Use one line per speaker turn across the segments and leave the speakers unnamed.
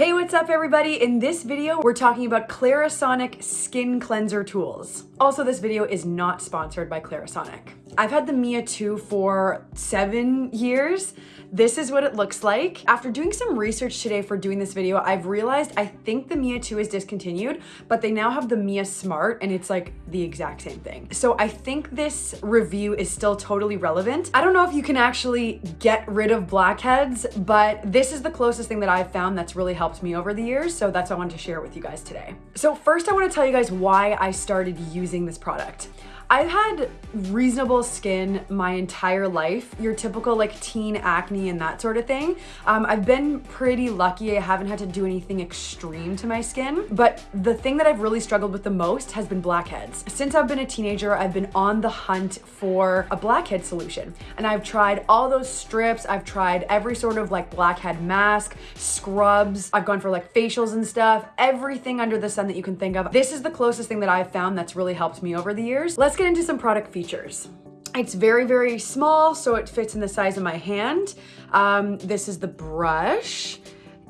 Hey, what's up everybody? In this video, we're talking about Clarisonic Skin Cleanser Tools. Also, this video is not sponsored by Clarisonic. I've had the Mia 2 for seven years. This is what it looks like. After doing some research today for doing this video, I've realized I think the Mia 2 is discontinued, but they now have the Mia Smart and it's like the exact same thing. So I think this review is still totally relevant. I don't know if you can actually get rid of blackheads, but this is the closest thing that I've found that's really helped me over the years. So that's what I wanted to share with you guys today. So first I wanna tell you guys why I started using this product. I've had reasonable skin my entire life, your typical like teen acne and that sort of thing. Um, I've been pretty lucky. I haven't had to do anything extreme to my skin, but the thing that I've really struggled with the most has been blackheads. Since I've been a teenager, I've been on the hunt for a blackhead solution. And I've tried all those strips. I've tried every sort of like blackhead mask, scrubs. I've gone for like facials and stuff, everything under the sun that you can think of. This is the closest thing that I've found that's really helped me over the years. Let's get into some product features. It's very, very small, so it fits in the size of my hand. Um, this is the brush.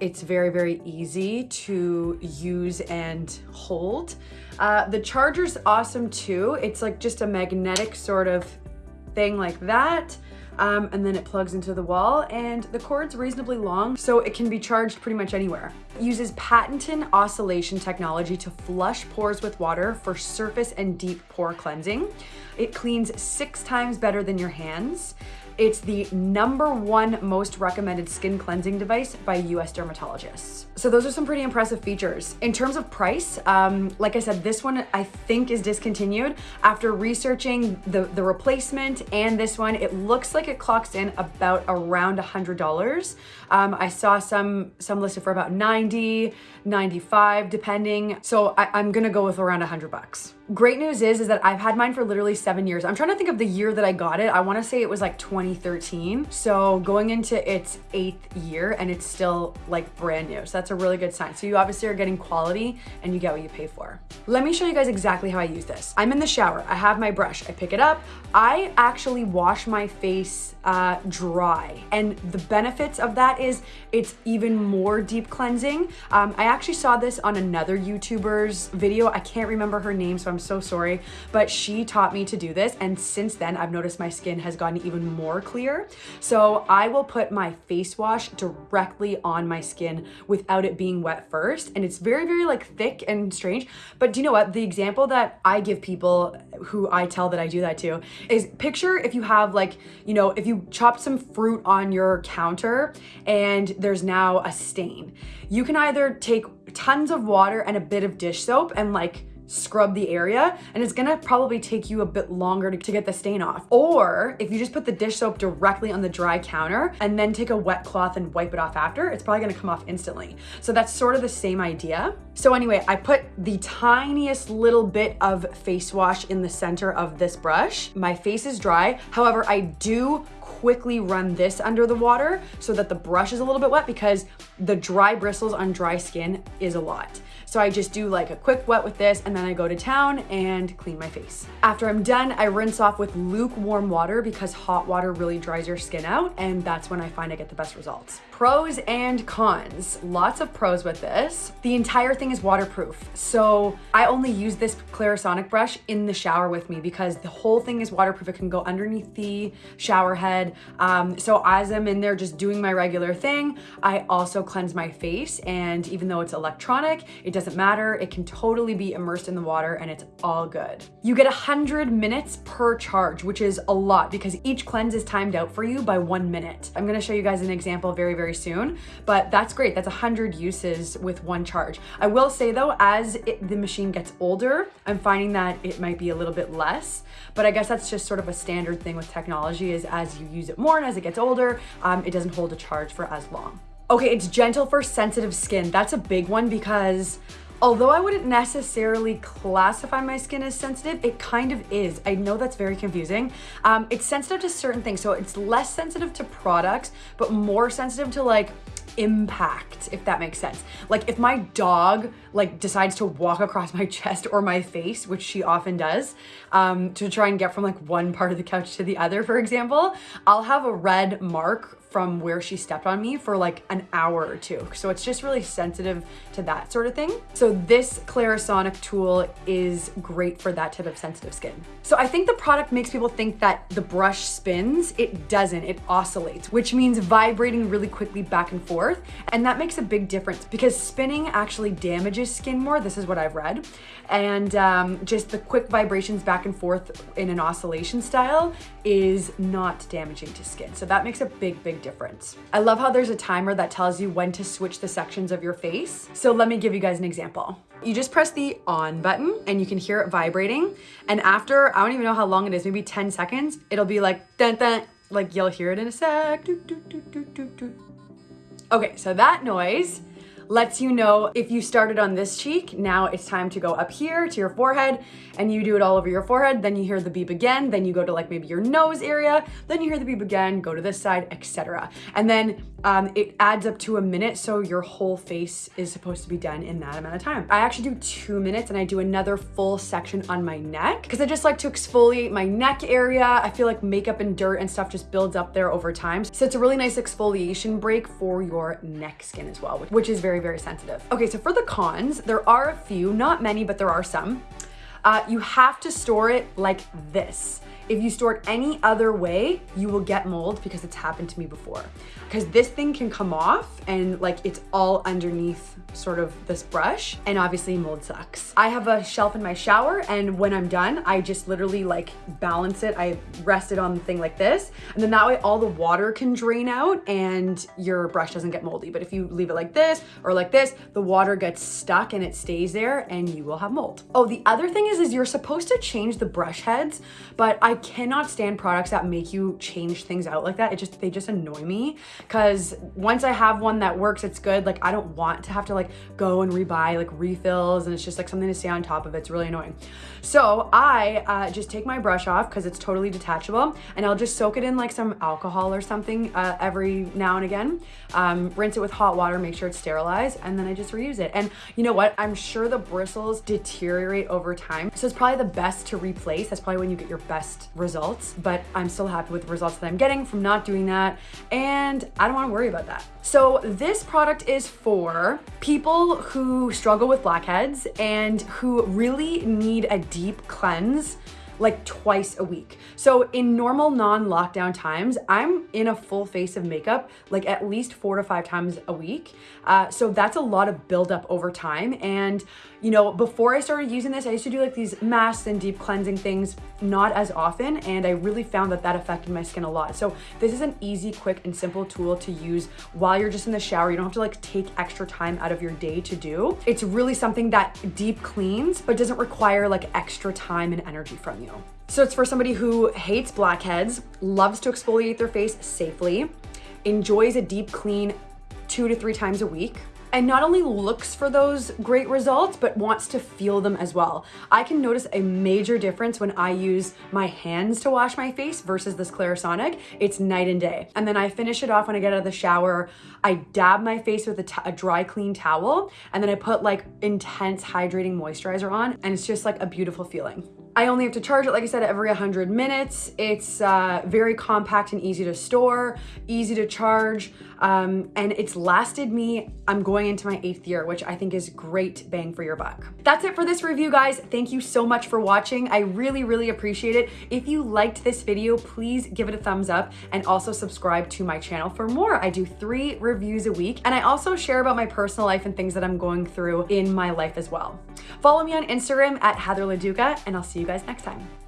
It's very, very easy to use and hold. Uh, the charger's awesome too. It's like just a magnetic sort of thing like that um, and then it plugs into the wall and the cord's reasonably long so it can be charged pretty much anywhere. It uses patented oscillation technology to flush pores with water for surface and deep pore cleansing. It cleans six times better than your hands. It's the number one most recommended skin cleansing device by US dermatologists. So those are some pretty impressive features. In terms of price, um, like I said, this one I think is discontinued. After researching the, the replacement and this one, it looks like it clocks in about around $100. Um, I saw some, some listed for about 90, 95, depending. So I, I'm gonna go with around 100 bucks. Great news is, is that I've had mine for literally seven years. I'm trying to think of the year that I got it. I wanna say it was like 2013. So going into its eighth year and it's still like brand new. So that's a really good sign. So you obviously are getting quality and you get what you pay for. Let me show you guys exactly how I use this. I'm in the shower. I have my brush. I pick it up. I actually wash my face uh, dry. And the benefits of that is it's even more deep cleansing. Um, I actually saw this on another YouTuber's video. I can't remember her name, so I'm so sorry, but she taught me to do this. And since then, I've noticed my skin has gotten even more clear. So I will put my face wash directly on my skin without it being wet first. And it's very, very like thick and strange. But do you know what? The example that I give people who I tell that I do that to is picture if you have like, you know, if you chopped some fruit on your counter and there's now a stain. You can either take tons of water and a bit of dish soap and like scrub the area and it's gonna probably take you a bit longer to, to, get the stain off. Or if you just put the dish soap directly on the dry counter and then take a wet cloth and wipe it off after, it's probably gonna come off instantly. So that's sort of the same idea. So anyway, I put the tiniest little bit of face wash in the center of this brush. My face is dry. However, I do quickly run this under the water so that the brush is a little bit wet because the dry bristles on dry skin is a lot. So I just do like a quick wet with this and then I go to town and clean my face. After I'm done, I rinse off with lukewarm water because hot water really dries your skin out and that's when I find I get the best results. Pros and cons. Lots of pros with this. The entire thing is waterproof. So I only use this Clarisonic brush in the shower with me because the whole thing is waterproof. It can go underneath the shower head. Um, so as I'm in there just doing my regular thing, I also cleanse my face and even though it's electronic, it doesn't matter. It can totally be immersed in the water and it's all good. You get 100 minutes per charge, which is a lot because each cleanse is timed out for you by one minute. I'm gonna show you guys an example very, very soon, but that's great. That's 100 uses with one charge. I will say though, as it, the machine gets older, I'm finding that it might be a little bit less, but I guess that's just sort of a standard thing with technology is as you use it more and as it gets older, um, it doesn't hold a charge for as long. Okay, it's gentle for sensitive skin. That's a big one because although I wouldn't necessarily classify my skin as sensitive, it kind of is. I know that's very confusing. Um, it's sensitive to certain things. So it's less sensitive to products, but more sensitive to like impact, if that makes sense. Like if my dog like decides to walk across my chest or my face, which she often does, um, to try and get from like one part of the couch to the other, for example, I'll have a red mark from where she stepped on me for like an hour or two. So it's just really sensitive to that sort of thing. So this Clarisonic tool is great for that type of sensitive skin. So I think the product makes people think that the brush spins. It doesn't, it oscillates, which means vibrating really quickly back and forth. And that makes a big difference because spinning actually damages skin more. This is what I've read. And um, just the quick vibrations back and forth in an oscillation style is not damaging to skin. So that makes a big, big difference. I love how there's a timer that tells you when to switch the sections of your face. So let me give you guys an example. You just press the on button and you can hear it vibrating. And after, I don't even know how long it is, maybe 10 seconds, it'll be like, dun, dun, like you'll hear it in a sec. Okay, so that noise lets you know if you started on this cheek, now it's time to go up here to your forehead and you do it all over your forehead. Then you hear the beep again. Then you go to like maybe your nose area. Then you hear the beep again, go to this side, etc. And then um, it adds up to a minute. So your whole face is supposed to be done in that amount of time. I actually do two minutes and I do another full section on my neck because I just like to exfoliate my neck area. I feel like makeup and dirt and stuff just builds up there over time. So it's a really nice exfoliation break for your neck skin as well, which is very very, sensitive. Okay, so for the cons, there are a few, not many, but there are some. Uh, you have to store it like this. If you store it any other way, you will get mold because it's happened to me before. Because this thing can come off and like it's all underneath sort of this brush and obviously mold sucks. I have a shelf in my shower and when I'm done, I just literally like balance it. I rest it on the thing like this and then that way all the water can drain out and your brush doesn't get moldy. But if you leave it like this or like this, the water gets stuck and it stays there and you will have mold. Oh, the other thing is, is you're supposed to change the brush heads, but I cannot stand products that make you change things out like that. It just, they just annoy me because once I have one that works, it's good. Like I don't want to have to like go and rebuy like refills and it's just like something to stay on top of. It's really annoying. So I uh, just take my brush off because it's totally detachable and I'll just soak it in like some alcohol or something uh, every now and again. Um, rinse it with hot water, make sure it's sterilized, and then I just reuse it. And you know what? I'm sure the bristles deteriorate over time. So it's probably the best to replace. That's probably when you get your best results, but I'm still happy with the results that I'm getting from not doing that. And I don't wanna worry about that. So this product is for people who struggle with blackheads and who really need a deep cleanse like twice a week. So in normal non-lockdown times, I'm in a full face of makeup like at least four to five times a week. Uh, so that's a lot of buildup over time. And you know, before I started using this, I used to do like these masks and deep cleansing things not as often. And I really found that that affected my skin a lot. So this is an easy, quick and simple tool to use while you're just in the shower. You don't have to like take extra time out of your day to do. It's really something that deep cleans, but doesn't require like extra time and energy from you. So it's for somebody who hates blackheads, loves to exfoliate their face safely, enjoys a deep clean two to three times a week, and not only looks for those great results, but wants to feel them as well. I can notice a major difference when I use my hands to wash my face versus this Clarisonic. It's night and day. And then I finish it off when I get out of the shower. I dab my face with a, a dry, clean towel, and then I put like intense hydrating moisturizer on, and it's just like a beautiful feeling. I only have to charge it, like I said, every 100 minutes. It's uh, very compact and easy to store, easy to charge, um, and it's lasted me, I'm going into my eighth year, which I think is great bang for your buck. That's it for this review, guys. Thank you so much for watching. I really, really appreciate it. If you liked this video, please give it a thumbs up and also subscribe to my channel for more. I do three reviews a week, and I also share about my personal life and things that I'm going through in my life as well. Follow me on Instagram at Heather Leduca, and I'll see you guys next time.